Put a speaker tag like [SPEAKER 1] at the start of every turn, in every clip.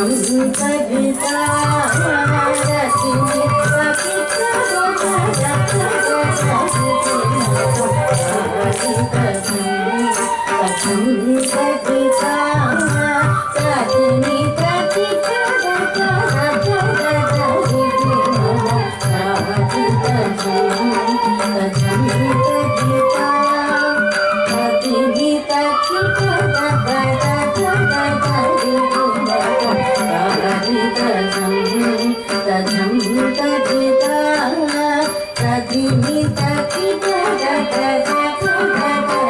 [SPEAKER 1] cảm giác ta? Dini, Dati, Dada, Dada, Dada, Dada.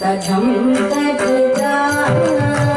[SPEAKER 1] तजं तजं तजं